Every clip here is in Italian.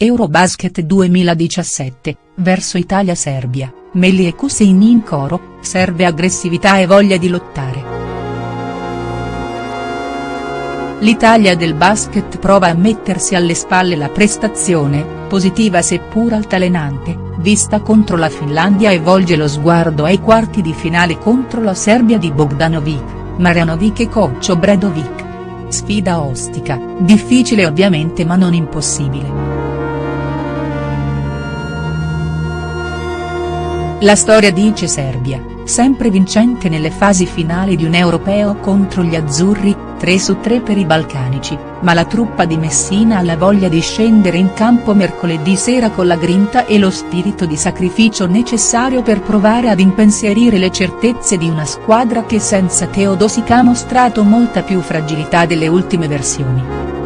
Eurobasket 2017, verso Italia-Serbia, Melli e Kusin in coro, serve aggressività e voglia di lottare. L'Italia del basket prova a mettersi alle spalle la prestazione, positiva seppur altalenante, vista contro la Finlandia e volge lo sguardo ai quarti di finale contro la Serbia di Bogdanovic, Marjanovic e coach Obradovic. Sfida ostica, difficile ovviamente ma non impossibile. La storia dice Serbia, sempre vincente nelle fasi finali di un europeo contro gli azzurri, 3 su 3 per i balcanici, ma la truppa di Messina ha la voglia di scendere in campo mercoledì sera con la grinta e lo spirito di sacrificio necessario per provare ad impensierire le certezze di una squadra che senza Teodosic ha mostrato molta più fragilità delle ultime versioni.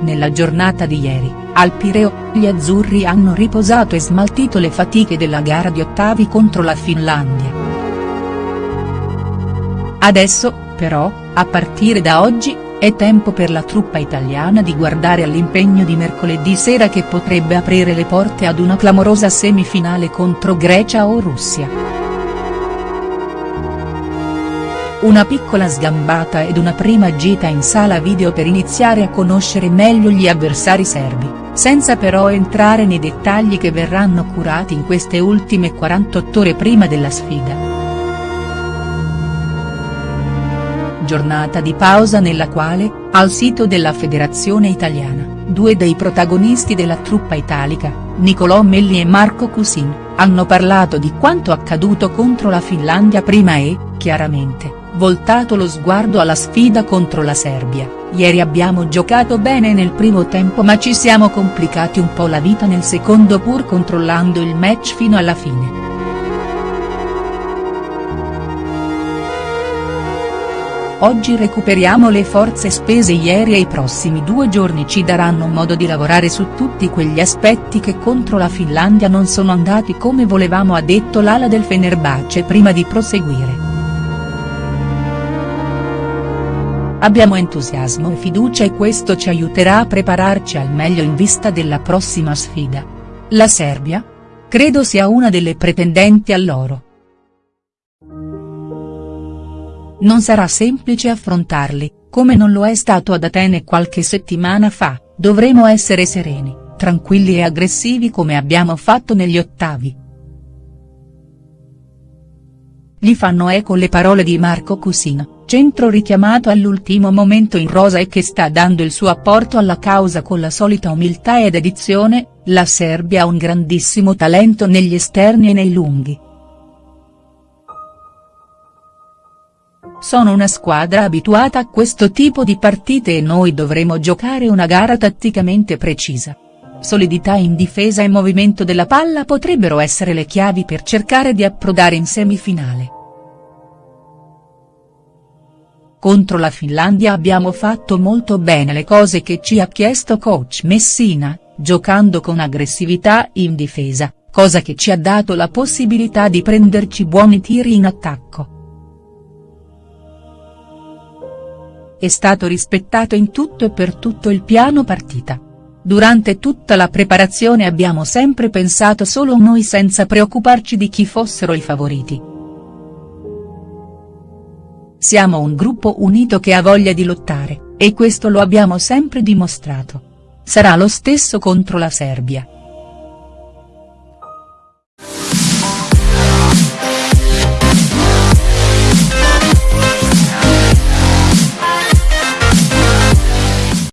Nella giornata di ieri, al Pireo, gli azzurri hanno riposato e smaltito le fatiche della gara di ottavi contro la Finlandia. Adesso, però, a partire da oggi, è tempo per la truppa italiana di guardare all'impegno di mercoledì sera che potrebbe aprire le porte ad una clamorosa semifinale contro Grecia o Russia. Una piccola sgambata ed una prima gita in sala video per iniziare a conoscere meglio gli avversari serbi, senza però entrare nei dettagli che verranno curati in queste ultime 48 ore prima della sfida. Giornata di pausa nella quale, al sito della federazione italiana, due dei protagonisti della truppa italica, Nicolò Melli e Marco Cusin, hanno parlato di quanto accaduto contro la Finlandia prima e, chiaramente, voltato lo sguardo alla sfida contro la Serbia, ieri abbiamo giocato bene nel primo tempo ma ci siamo complicati un po' la vita nel secondo pur controllando il match fino alla fine. Oggi recuperiamo le forze spese ieri e i prossimi due giorni ci daranno modo di lavorare su tutti quegli aspetti che contro la Finlandia non sono andati come volevamo ha detto l'ala del Fenerbahce prima di proseguire. Abbiamo entusiasmo e fiducia e questo ci aiuterà a prepararci al meglio in vista della prossima sfida. La Serbia? Credo sia una delle pretendenti all'oro. Non sarà semplice affrontarli, come non lo è stato ad Atene qualche settimana fa, dovremo essere sereni, tranquilli e aggressivi come abbiamo fatto negli ottavi. Gli fanno eco le parole di Marco Cusino centro richiamato all'ultimo momento in rosa e che sta dando il suo apporto alla causa con la solita umiltà ed edizione, la Serbia ha un grandissimo talento negli esterni e nei lunghi. Sono una squadra abituata a questo tipo di partite e noi dovremo giocare una gara tatticamente precisa. Solidità in difesa e movimento della palla potrebbero essere le chiavi per cercare di approdare in semifinale. Contro la Finlandia abbiamo fatto molto bene le cose che ci ha chiesto coach Messina, giocando con aggressività in difesa, cosa che ci ha dato la possibilità di prenderci buoni tiri in attacco. È stato rispettato in tutto e per tutto il piano partita. Durante tutta la preparazione abbiamo sempre pensato solo a noi senza preoccuparci di chi fossero i favoriti. Siamo un gruppo unito che ha voglia di lottare, e questo lo abbiamo sempre dimostrato. Sarà lo stesso contro la Serbia.